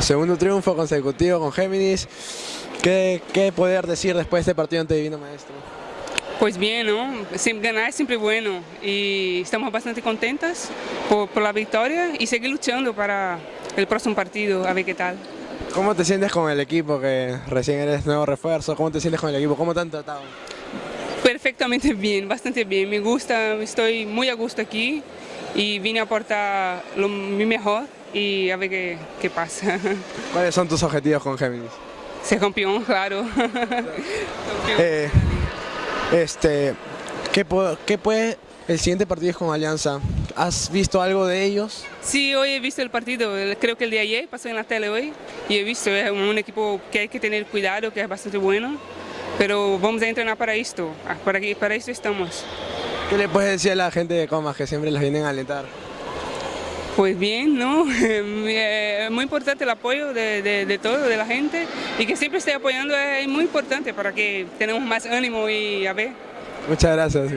Segundo triunfo consecutivo con Géminis. ¿Qué, qué poder decir después de este partido ante Divino Maestro? Pues bien, ¿no? Ganar es siempre bueno y estamos bastante contentas por, por, la victoria y seguir luchando para el próximo partido, a ver qué tal. ¿Cómo te sientes con el equipo que recién eres nuevo refuerzo? ¿Cómo te sientes con el equipo? ¿Cómo te han tratado? Perfectamente bien, bastante bien. Me gusta, estoy muy a gusto aquí y vine a aportar lo, mi mejor y a ver qué, qué pasa. ¿Cuáles son tus objetivos con Géminis? Ser campeón, claro. eh, este, ¿qué, ¿Qué puede el siguiente partido es con Alianza? ¿Has visto algo de ellos? Sí, hoy he visto el partido, creo que el de ayer pasó en la tele hoy y he visto, es un equipo que hay que tener cuidado, que es bastante bueno, pero vamos a entrenar para esto, para, para esto estamos. ¿Qué le puedes decir a la gente de Comas que siempre les vienen a alentar? Pues bien, ¿no? Es muy importante el apoyo de, de, de, todo, de la gente, y que siempre esté apoyando es muy importante para que tengamos más ánimo y a ver. Muchas gracias.